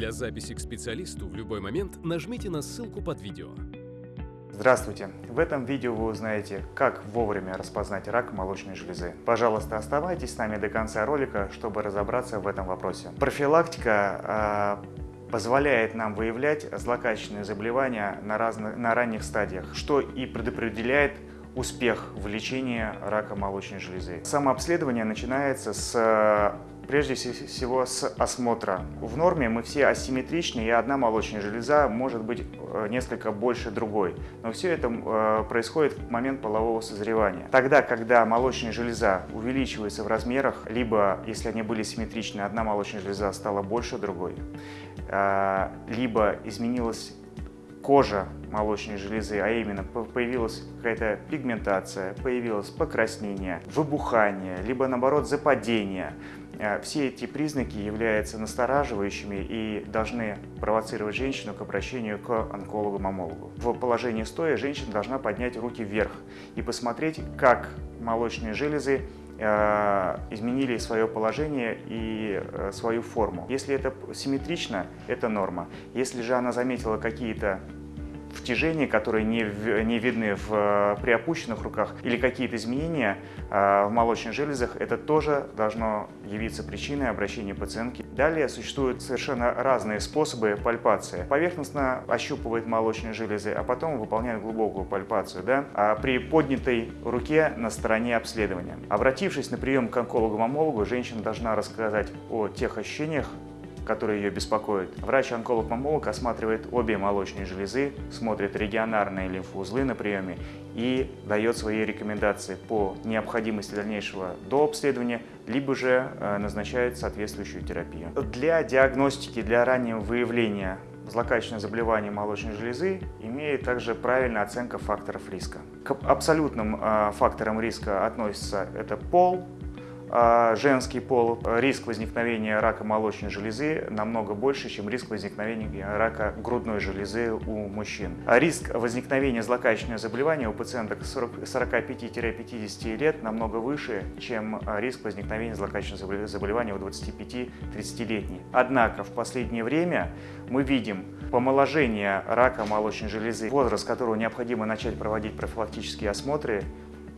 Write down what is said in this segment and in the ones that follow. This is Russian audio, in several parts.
Для записи к специалисту в любой момент нажмите на ссылку под видео. Здравствуйте! В этом видео вы узнаете, как вовремя распознать рак молочной железы. Пожалуйста, оставайтесь с нами до конца ролика, чтобы разобраться в этом вопросе. Профилактика э, позволяет нам выявлять злокачественные заболевания на, разных, на ранних стадиях, что и предопределяет успех в лечении рака молочной железы. Самообследование начинается с прежде всего с осмотра. В норме мы все асимметричны, и одна молочная железа может быть э, несколько больше другой. Но все это э, происходит в момент полового созревания. Тогда, когда молочная железа увеличивается в размерах, либо, если они были симметричны, одна молочная железа стала больше другой, э, либо изменилась кожа молочной железы, а именно появилась какая-то пигментация, появилось покраснение, выбухание, либо наоборот западение. Э, все эти признаки являются настораживающими и должны провоцировать женщину к обращению к онкологу-мамологу. В положении стоя женщина должна поднять руки вверх и посмотреть, как молочные железы э, изменили свое положение и э, свою форму. Если это симметрично, это норма. Если же она заметила какие-то втяжения, которые не, не видны в, э, при опущенных руках, или какие-то изменения э, в молочных железах, это тоже должно явиться причиной обращения пациентки. Далее существуют совершенно разные способы пальпации. Поверхностно ощупывает молочные железы, а потом выполняет глубокую пальпацию да, а при поднятой руке на стороне обследования. Обратившись на прием к онкологу-мамологу, женщина должна рассказать о тех ощущениях, которые ее беспокоят. Врач-онколог-мамолог осматривает обе молочные железы, смотрит регионарные лимфоузлы на приеме и дает свои рекомендации по необходимости дальнейшего дообследования, либо же э, назначает соответствующую терапию. Для диагностики, для раннего выявления злокачественного заболевания молочной железы имеет также правильная оценка факторов риска. К абсолютным э, факторам риска относятся это пол, женский пол, риск возникновения рака молочной железы намного больше, чем риск возникновения рака грудной железы у мужчин. А риск возникновения злокачественного заболевания у пациенток 45-50 лет намного выше, чем риск возникновения злокачественного заболевания у 25-30-летних. Однако в последнее время мы видим помоложение рака молочной железы, возраст которого необходимо начать проводить профилактические осмотры,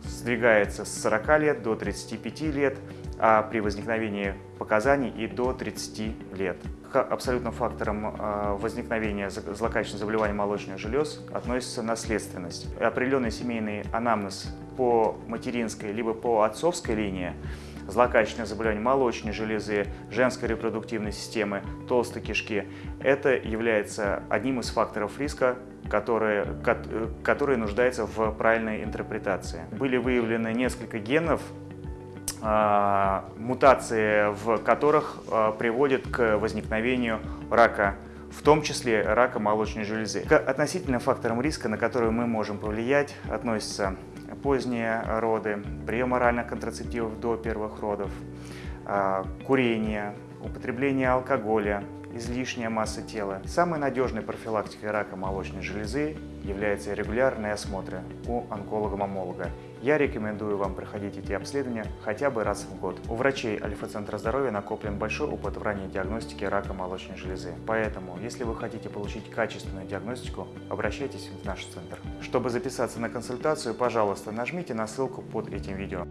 сдвигается с 40 лет до 35 лет, а при возникновении показаний и до 30 лет. К абсолютным факторам а, возникновения злокачественных заболеваний молочных желез относится наследственность. Определенный семейный анамнез по материнской либо по отцовской линии злокачественное заболевание молочной железы, женской репродуктивной системы, толстой кишки. Это является одним из факторов риска которые, которые нуждаются в правильной интерпретации. Были выявлены несколько генов, а, мутации в которых а, приводят к возникновению рака, в том числе рака молочной железы. К относительным факторам риска, на которые мы можем повлиять, относятся поздние роды, прием оральных контрацептивов до первых родов, а, курение, употребление алкоголя, излишняя масса тела. Самой надежной профилактикой рака молочной железы является регулярные осмотры у онколога-мамолога. Я рекомендую вам проходить эти обследования хотя бы раз в год. У врачей Альфа-центра здоровья накоплен большой опыт в ранней диагностике рака молочной железы. Поэтому, если вы хотите получить качественную диагностику, обращайтесь в наш центр. Чтобы записаться на консультацию, пожалуйста, нажмите на ссылку под этим видео.